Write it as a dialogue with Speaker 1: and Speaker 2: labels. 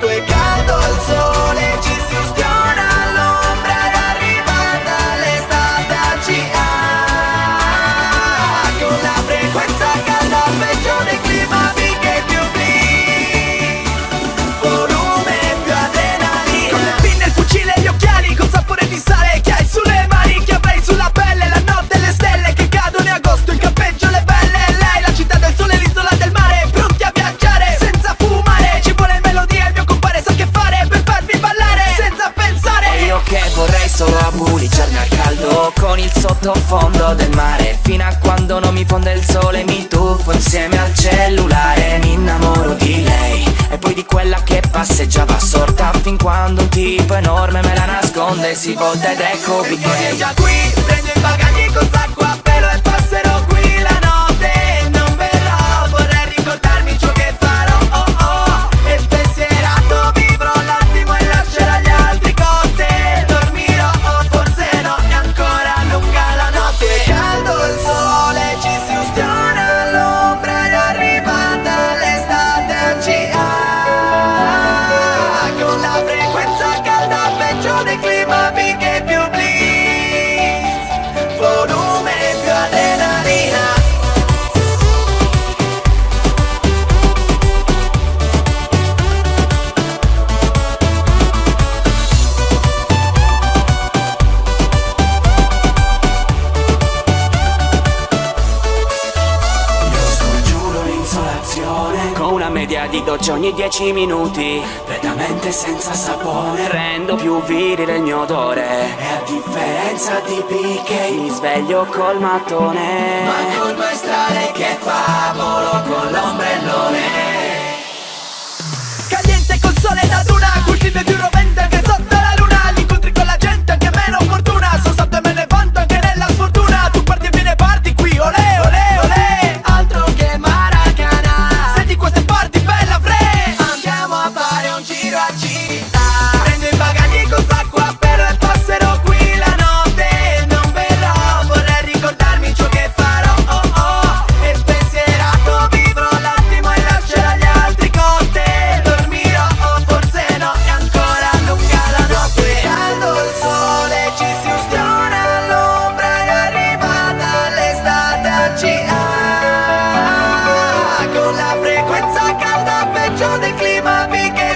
Speaker 1: tu equipo. Mi fonde il sole Mi tuffo insieme al cellulare Mi innamoro di lei. E poi di quella che passeggiava assorta Fin quando un tipo enorme me la nasconde Si volta ed ecco
Speaker 2: che è già qui, prendo i bagagli con sacco
Speaker 1: docce ogni 10 minuti Completamente senza sapone Rendo più virile il mio odore. E a differenza di PK Mi sveglio col mattone.
Speaker 2: Ma col maestrale che fa volo con l'ombrellone. Caliente col sole da più frequenza calda peggio del clima mica